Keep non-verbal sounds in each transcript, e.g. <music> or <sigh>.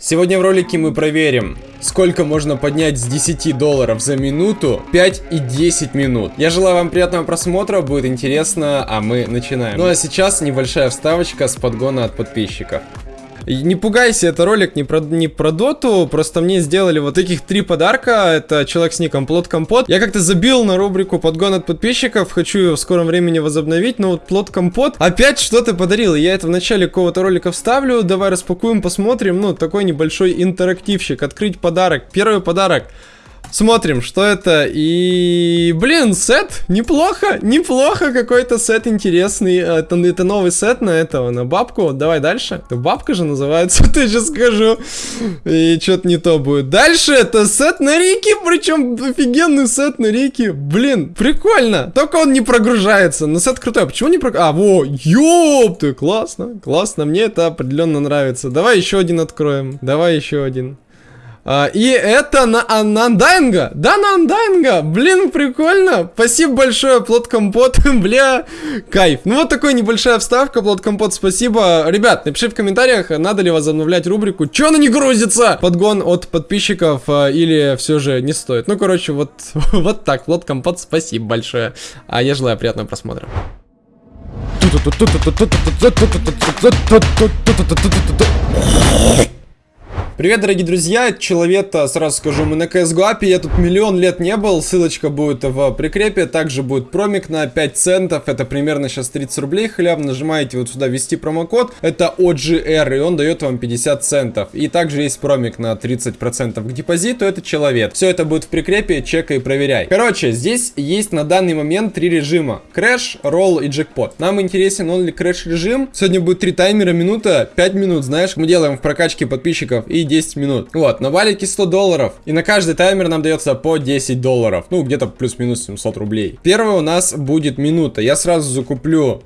Сегодня в ролике мы проверим, сколько можно поднять с 10 долларов за минуту, 5 и 10 минут. Я желаю вам приятного просмотра, будет интересно, а мы начинаем. Ну а сейчас небольшая вставочка с подгона от подписчиков. Не пугайся, это ролик не про, не про доту, просто мне сделали вот таких три подарка. Это человек с ником Плод Компот. Я как-то забил на рубрику подгон от подписчиков, хочу ее в скором времени возобновить, но вот Плод Компот опять что-то подарил. Я это в начале какого-то ролика вставлю, давай распакуем, посмотрим. Ну, такой небольшой интерактивщик, открыть подарок. Первый подарок. Смотрим, что это. И, блин, сет. Неплохо, неплохо. Какой-то сет интересный. Это, это новый сет на этого, на бабку. Давай дальше. Это бабка же называется, <laughs> ты сейчас скажу. И что-то не то будет. Дальше это сет на Рики. Причем офигенный сет на Рики. Блин, прикольно. Только он не прогружается. Но сет крутой. А почему не прогружается? А, во, ёпты, классно, классно. Мне это определенно нравится. Давай еще один откроем. Давай еще один. А, и это на, а, на Undying а. Да, на Undying а. Блин, прикольно. Спасибо большое, Плод Компот. <laughs> Бля, кайф. Ну вот такая небольшая вставка, Плод Компот, спасибо. Ребят, напиши в комментариях, надо ли возобновлять рубрику. Чё она не грузится? Подгон от подписчиков а, или все же не стоит. Ну, короче, вот, <laughs> вот так. Плод Компот, спасибо большое. А я желаю приятного просмотра. Привет, дорогие друзья, человека, сразу скажу, мы на CSGO я тут миллион лет не был, ссылочка будет в прикрепе, также будет промик на 5 центов, это примерно сейчас 30 рублей халявно, нажимаете вот сюда ввести промокод, это OGR, и он дает вам 50 центов, и также есть промик на 30% к депозиту, это человек. Все это будет в прикрепе, чекай и проверяй. Короче, здесь есть на данный момент три режима, crash, roll и джекпот. Нам интересен only crash режим, сегодня будет 3 таймера, минута, 5 минут, знаешь, мы делаем в прокачке подписчиков и 10 минут. Вот, на валике 100 долларов. И на каждый таймер нам дается по 10 долларов. Ну, где-то плюс-минус 700 рублей. Первый у нас будет минута. Я сразу закуплю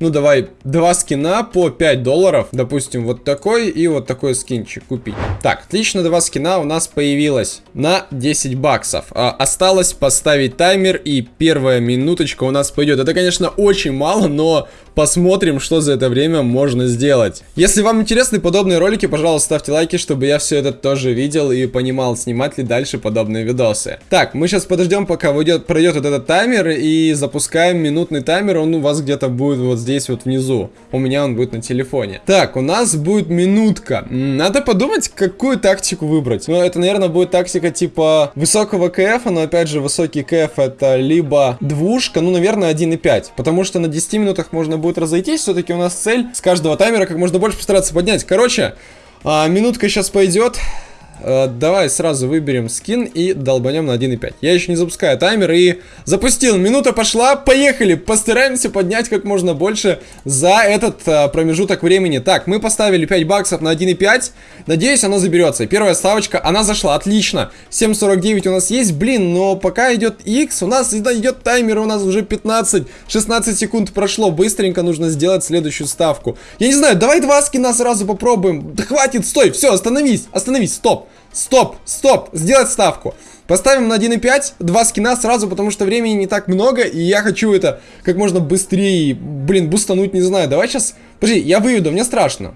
ну давай, два скина по 5 долларов, допустим, вот такой и вот такой скинчик купить. Так, отлично, два скина у нас появилось на 10 баксов. А, осталось поставить таймер и первая минуточка у нас пойдет. Это, конечно, очень мало, но посмотрим, что за это время можно сделать. Если вам интересны подобные ролики, пожалуйста, ставьте лайки, чтобы я все это тоже видел и понимал, снимать ли дальше подобные видосы. Так, мы сейчас подождем, пока выйдет, пройдет вот этот таймер и запускаем минутный таймер. Он у вас где-то будет вот здесь вот внизу. У меня он будет на телефоне. Так, у нас будет минутка. Надо подумать, какую тактику выбрать. Ну, это, наверное, будет тактика типа высокого КФ, но опять же, высокий КФ это либо двушка, ну, наверное, 1.5. Потому что на 10 минутах можно будет будет разойтись, все-таки у нас цель с каждого таймера как можно больше постараться поднять. Короче, а, минутка сейчас пойдет. Э, давай сразу выберем скин и долбанем на 1.5. Я еще не запускаю таймер и запустил. Минута пошла, поехали. Постараемся поднять как можно больше за этот а, промежуток времени. Так, мы поставили 5 баксов на 1.5. Надеюсь, оно заберется. Первая ставочка, она зашла, отлично. 7.49 у нас есть, блин, но пока идет X, у нас идет таймер, у нас уже 15-16 секунд прошло. Быстренько нужно сделать следующую ставку. Я не знаю, давай два скина сразу попробуем. Да хватит, стой, все, остановись, остановись, стоп. Стоп, стоп, сделать ставку. Поставим на 1.5, два скина сразу, потому что времени не так много, и я хочу это как можно быстрее, блин, бустануть, не знаю. Давай сейчас, подожди, я выведу, мне страшно.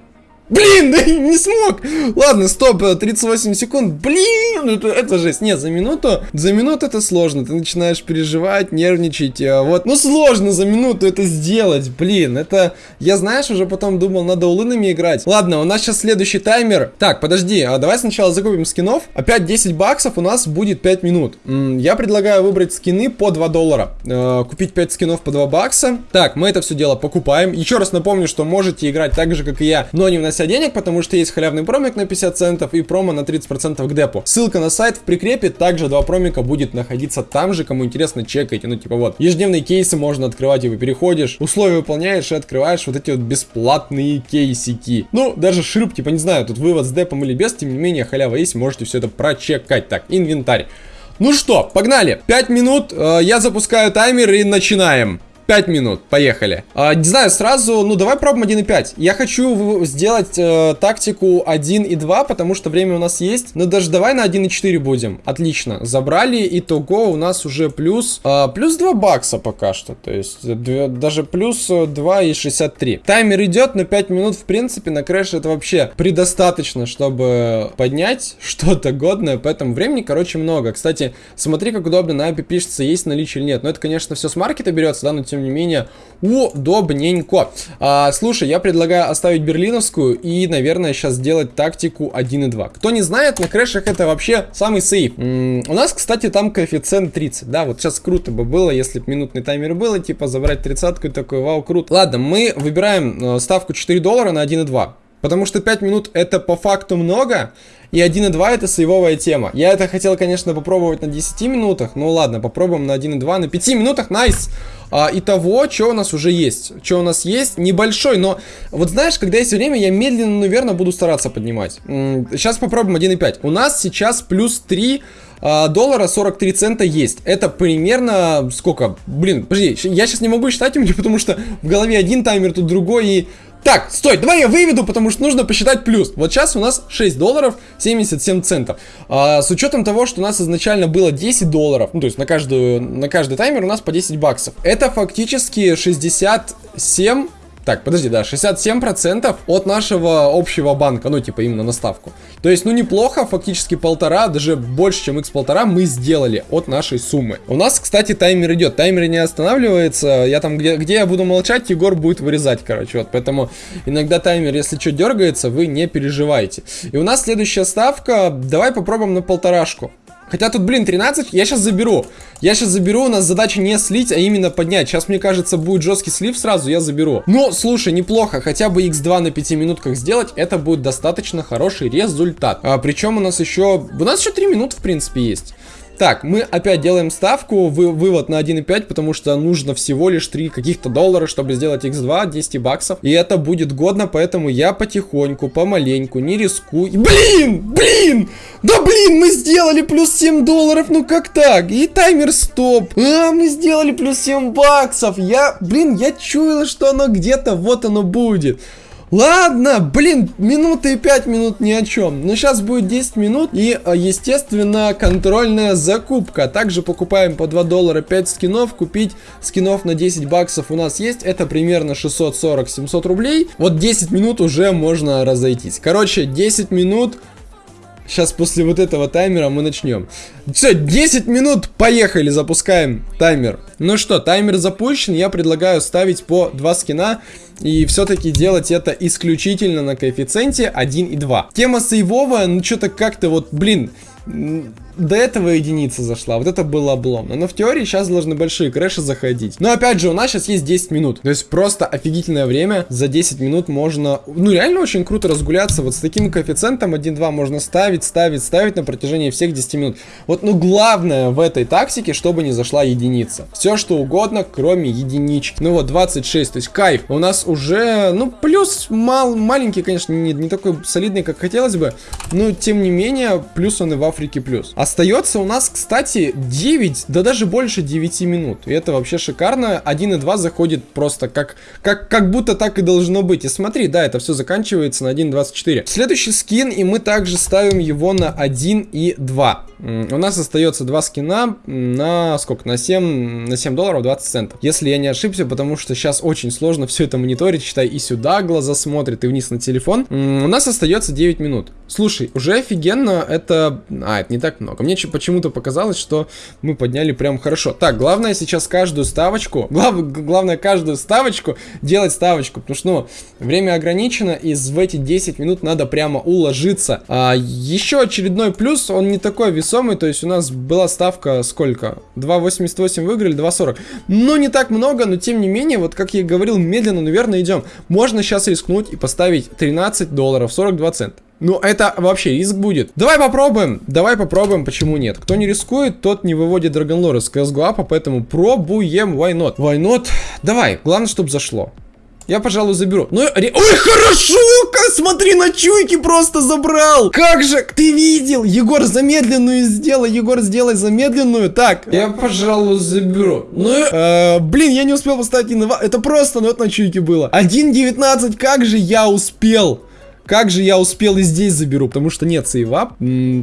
Блин, <laughs> да не смог. Ладно, стоп, 38 секунд. Блин, это, это жесть. Нет, за минуту, за минуту это сложно. Ты начинаешь переживать, нервничать. А вот, ну сложно за минуту это сделать. Блин, это, я знаешь, уже потом думал, надо улынами играть. Ладно, у нас сейчас следующий таймер. Так, подожди, а давай сначала закупим скинов. Опять 10 баксов у нас будет 5 минут. Я предлагаю выбрать скины по 2 доллара. Э купить 5 скинов по 2 бакса. Так, мы это все дело покупаем. Еще раз напомню, что можете играть так же, как и я, но не внося вся денег, потому что есть халявный промик на 50 центов и промо на 30% к депу. Ссылка на сайт в прикрепе, также два промика будет находиться там же, кому интересно, чекайте, ну типа вот. Ежедневные кейсы можно открывать, и вы переходишь, условия выполняешь и открываешь вот эти вот бесплатные кейсики. Ну, даже шип, типа не знаю, тут вывод с депом или без, тем не менее халява есть, можете все это прочекать. Так, инвентарь. Ну что, погнали. 5 минут, э, я запускаю таймер и начинаем. 5 минут, поехали. А, не знаю, сразу, ну давай пробуем 1.5. Я хочу сделать э, тактику 1 и 2, потому что время у нас есть. Но даже давай на 1.4 будем. Отлично, забрали, итого у нас уже плюс, э, плюс 2 бакса пока что. То есть даже плюс 2,63. Таймер идет, но 5 минут в принципе на крэш это вообще предостаточно, чтобы поднять <laughs> что-то годное. Поэтому времени, короче, много. Кстати, смотри, как удобно на API пишется, есть наличие или нет. Но это, конечно, все с маркета берется, да, но тем не менее, удобненько. А, слушай, я предлагаю оставить берлиновскую и, наверное, сейчас сделать тактику 1 и 2. Кто не знает, на крэшах это вообще самый сейф. М -м, у нас, кстати, там коэффициент 30, да, вот сейчас круто бы было, если бы минутный таймер было, типа забрать тридцатку и такой, вау, круто. Ладно, мы выбираем э, ставку 4 доллара на 1 и 2. Потому что 5 минут это по факту много, и 1.2 это сейвовая тема. Я это хотел, конечно, попробовать на 10 минутах, ну ладно, попробуем на 1.2, на 5 минутах, найс! А, того, что у нас уже есть. Что у нас есть, небольшой, но вот знаешь, когда есть время, я медленно, наверное, буду стараться поднимать. Сейчас попробуем 1.5. У нас сейчас плюс 3 а, доллара 43 цента есть. Это примерно сколько? Блин, подожди, я сейчас не могу считать у меня, <laughs> потому что в голове один таймер, тут другой, и так, стой, давай я выведу, потому что нужно посчитать плюс. Вот сейчас у нас 6 долларов 77 центов. А, с учетом того, что у нас изначально было 10 долларов, ну то есть на, каждую, на каждый таймер у нас по 10 баксов. Это фактически 67 так, подожди, да, 67% от нашего общего банка, ну, типа, именно на ставку. То есть, ну, неплохо, фактически полтора, даже больше, чем x полтора мы сделали от нашей суммы. У нас, кстати, таймер идет, таймер не останавливается, я там, где, где я буду молчать, Егор будет вырезать, короче, вот, поэтому иногда таймер, если что дергается, вы не переживайте. И у нас следующая ставка, давай попробуем на полторашку. Хотя тут, блин, 13 я сейчас заберу. Я сейчас заберу, у нас задача не слить, а именно поднять. Сейчас, мне кажется, будет жесткий слив сразу, я заберу. Но, слушай, неплохо. Хотя бы x2 на 5 минутках сделать, это будет достаточно хороший результат. А, причем у нас еще... У нас еще 3 минуты, в принципе, есть. Так, мы опять делаем ставку, вы, вывод на 1.5, потому что нужно всего лишь 3 каких-то доллара, чтобы сделать x2, 10 баксов. И это будет годно, поэтому я потихоньку, помаленьку, не рискую. Блин, блин! Да блин, мы сделали плюс 7 долларов, ну как так? И таймер стоп. А, мы сделали плюс 7 баксов. Я, блин, я чуяла, что оно где-то, вот оно будет. Ладно, блин, минуты и 5 минут ни о чем. Но сейчас будет 10 минут и, э, естественно, контрольная закупка. Также покупаем по 2 доллара 5 скинов. Купить скинов на 10 баксов у нас есть. Это примерно 640-700 рублей. Вот 10 минут уже можно разойтись. Короче, 10 минут Сейчас после вот этого таймера мы начнем. Все, 10 минут, поехали, запускаем таймер. Ну что, таймер запущен, я предлагаю ставить по 2 скина. И все-таки делать это исключительно на коэффициенте 1 и 2. Тема сейвовая, ну что-то как-то вот, блин, до этого единица зашла, вот это было обломно. Но в теории сейчас должны большие крэши заходить. Но опять же, у нас сейчас есть 10 минут. То есть просто офигительное время. За 10 минут можно, ну реально очень круто разгуляться. Вот с таким коэффициентом 1-2 можно ставить, ставить, ставить на протяжении всех 10 минут. Вот, ну главное в этой тактике, чтобы не зашла единица. Все что угодно, кроме единички. Ну вот, 26, то есть кайф. У нас уже, ну плюс мал, маленький, конечно, не, не такой солидный, как хотелось бы. Но тем не менее, плюс он и в Африке плюс. Остается у нас, кстати, 9, да даже больше 9 минут. И это вообще шикарно. 1 и 2 заходит просто как, как, как будто так и должно быть. И смотри, да, это все заканчивается на 1.24. Следующий скин, и мы также ставим его на 1 и 2. У нас остается два скина на сколько? На 7, на 7 долларов 20 центов. Если я не ошибся, потому что сейчас очень сложно все это мониторить. Считай, и сюда глаза смотрят, и вниз на телефон. У нас остается 9 минут. Слушай, уже офигенно это... А, это не так много. Мне почему-то показалось, что мы подняли прям хорошо. Так, главное сейчас каждую ставочку... Глав... Главное каждую ставочку делать ставочку. Потому что, ну, время ограничено, и в эти 10 минут надо прямо уложиться. А, еще очередной плюс, он не такой весомый то есть у нас была ставка сколько? 2.88 выиграли, 2.40. Ну, не так много, но тем не менее, вот как я и говорил, медленно, наверное, идем. Можно сейчас рискнуть и поставить 13 долларов, 42 цента. Ну, это вообще риск будет. Давай попробуем. Давай попробуем, почему нет. Кто не рискует, тот не выводит Драгонлор из CSGO, поэтому пробуем. Why not? Why not? Давай. Главное, чтобы зашло. Я, пожалуй, заберу. Ну, ре... Ой, хорошо! Как, смотри, на чуйки просто забрал! Как же, ты видел? Егор, замедленную сделай. Егор, сделай замедленную. Так, я, пожалуй, заберу. Ну, э, блин, я не успел поставить инова... Это просто, ну, это на чуйке было. 1.19, как же я успел? Как же я успел и здесь заберу, потому что нет сейва.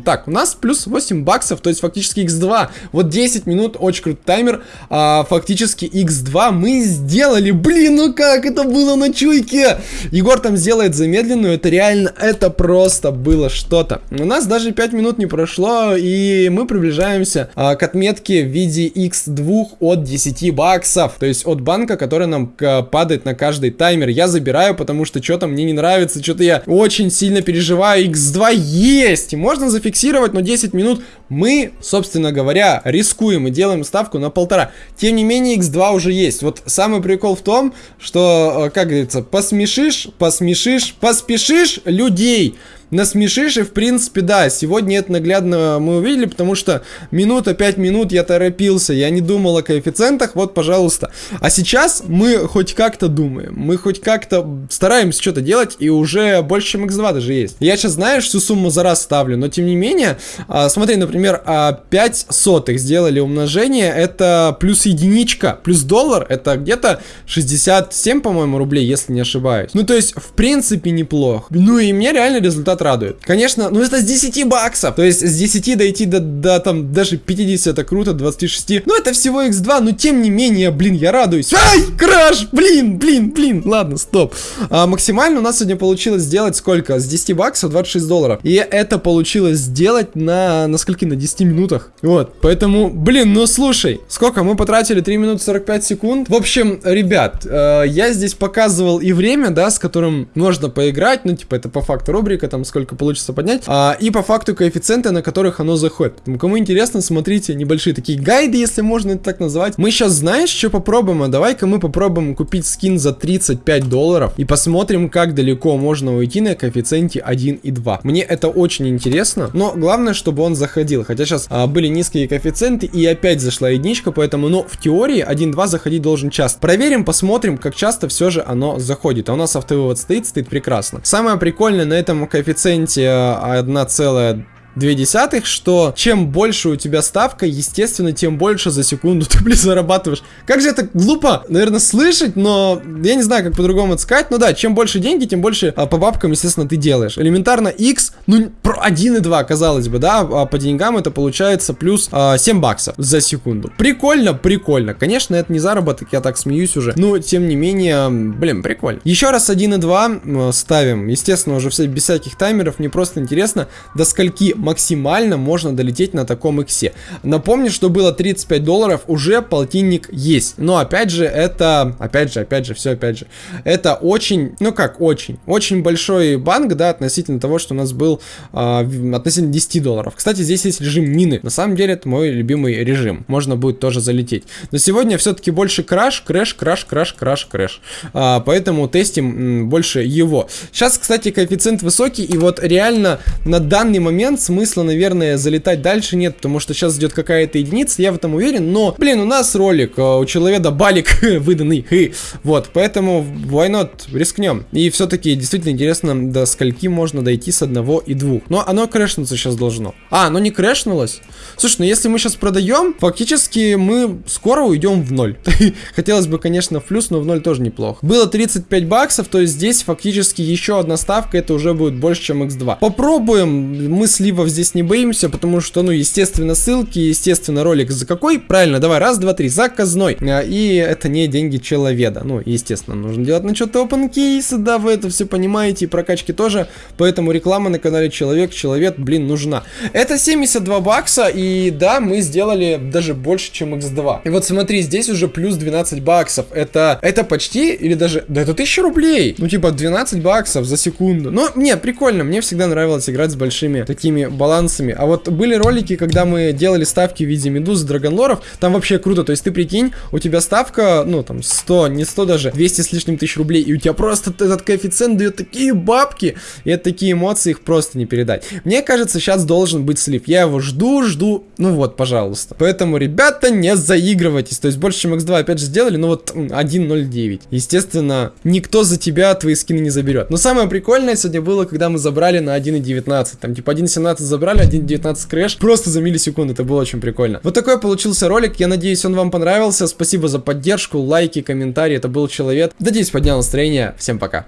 Так, у нас плюс 8 баксов, то есть фактически x2. Вот 10 минут, очень крутой таймер. А, фактически x2 мы сделали. Блин, ну как это было на чуйке? Егор там сделает замедленную, это реально, это просто было что-то. У нас даже 5 минут не прошло, и мы приближаемся а, к отметке в виде x2 от 10 баксов. То есть от банка, который нам падает на каждый таймер. Я забираю, потому что что-то мне не нравится, что-то я очень сильно переживаю. X2 есть! Можно зафиксировать, но 10 минут мы, собственно говоря, рискуем и делаем ставку на полтора. Тем не менее, X2 уже есть. Вот самый прикол в том, что, э, как говорится, посмешишь, посмешишь, поспешишь людей насмешишь, и в принципе, да, сегодня это наглядно мы увидели, потому что минута, 5 минут я торопился, я не думал о коэффициентах, вот, пожалуйста. А сейчас мы хоть как-то думаем, мы хоть как-то стараемся что-то делать, и уже больше, чем x2 даже есть. Я сейчас, знаешь, всю сумму за раз ставлю, но тем не менее, а, смотри, например, а 5 сотых сделали умножение, это плюс единичка, плюс доллар, это где-то 67, по-моему, рублей, если не ошибаюсь. Ну, то есть, в принципе, неплохо. Ну, и мне реально результат результат радует. Конечно, ну это с 10 баксов. То есть с 10 дойти до, до там даже 50 это круто, 26. Ну это всего x2, но тем не менее, блин, я радуюсь. Ай, краш, блин, блин, блин. Ладно, стоп. А, максимально у нас сегодня получилось сделать сколько? С 10 баксов 26 долларов. И это получилось сделать на, на скольки? На 10 минутах. Вот, поэтому, блин, ну слушай, сколько? Мы потратили 3 минуты 45 секунд. В общем, ребят, э, я здесь показывал и время, да, с которым можно поиграть. Ну, типа, это по факту рубрика, там, сколько получится поднять. А, и по факту коэффициенты, на которых оно заходит. Поэтому, кому интересно, смотрите небольшие такие гайды, если можно это так назвать. Мы сейчас, знаешь, что попробуем? А давай-ка мы попробуем купить скин за 35 долларов и посмотрим, как далеко можно уйти на коэффициенте 1 и 2. Мне это очень интересно, но главное, чтобы он заходил. Хотя сейчас а, были низкие коэффициенты и опять зашла единичка, поэтому, ну, в теории 1-2 заходить должен часто. Проверим, посмотрим, как часто все же оно заходит. А у нас автовывод стоит, стоит прекрасно. Самое прикольное на этом коэффициенте коэффициенте 1,2 две десятых, что чем больше у тебя ставка, естественно, тем больше за секунду <laughs> ты, блин, зарабатываешь. Как же это глупо, наверное, слышать, но я не знаю, как по-другому это сказать. Ну да, чем больше деньги, тем больше а, по бабкам, естественно, ты делаешь. Элементарно X, ну, про 1,2, казалось бы, да, а по деньгам это получается плюс а, 7 баксов за секунду. Прикольно, прикольно. Конечно, это не заработок, я так смеюсь уже, но, тем не менее, блин, прикольно. Еще раз 1,2 ставим, естественно, уже все без всяких таймеров, мне просто интересно, до скольки максимально можно долететь на таком иксе. Напомню, что было 35 долларов, уже полтинник есть. Но опять же, это, опять же, опять же, все опять же, это очень, ну как очень, очень большой банк, да, относительно того, что у нас был э, относительно 10 долларов. Кстати, здесь есть режим мины. На самом деле, это мой любимый режим. Можно будет тоже залететь. Но сегодня все-таки больше crash, crash, crash, crash, crash, crash. А, поэтому тестим больше его. Сейчас, кстати, коэффициент высокий, и вот реально на данный момент смысла, наверное, залетать дальше нет, потому что сейчас идет какая-то единица, я в этом уверен, но, блин, у нас ролик, э, у человека балик <laughs> выданный, вот, поэтому why not, рискнем. И все-таки действительно интересно, до скольки можно дойти с одного и двух. Но оно крэшнуться сейчас должно. А, оно не крэшнулось? Слушай, ну если мы сейчас продаем, фактически мы скоро уйдем в ноль. <laughs> Хотелось бы, конечно, в плюс, но в ноль тоже неплохо. Было 35 баксов, то есть здесь фактически еще одна ставка, это уже будет больше, чем x2. Попробуем, мы сливов здесь не боимся, потому что, ну, естественно, ссылки, естественно, ролик за какой? Правильно, давай, раз, два, три, заказной. А, и это не деньги человека. Ну, естественно, нужно делать на что-то open кейсы, да, вы это все понимаете, и прокачки тоже. Поэтому реклама на канале Человек, Человек, блин, нужна. Это 72 бакса, и да, мы сделали даже больше, чем x2. И вот смотри, здесь уже плюс 12 баксов. Это, это почти, или даже, да это 1000 рублей. Ну, типа, 12 баксов за секунду. Ну, не, прикольно, мне всегда нравилось играть с большими такими балансами. А вот были ролики, когда мы делали ставки в виде медуз, драгонлоров, там вообще круто. То есть ты прикинь, у тебя ставка, ну там 100, не 100 даже, 200 с лишним тысяч рублей, и у тебя просто этот коэффициент дает такие бабки, и это такие эмоции, их просто не передать. Мне кажется, сейчас должен быть слив. Я его жду, жду. Ну вот, пожалуйста. Поэтому, ребята, не заигрывайтесь. То есть больше, чем x2 опять же сделали, ну вот 1.09. Естественно, никто за тебя твои скины не заберет. Но самое прикольное сегодня было, когда мы забрали на 1.19. Там типа 1.17 забрали, 1.19 крэш. Просто за миллисекунду. Это было очень прикольно. Вот такой получился ролик. Я надеюсь, он вам понравился. Спасибо за поддержку, лайки, комментарии. Это был Человек. Надеюсь, поднял настроение. Всем пока.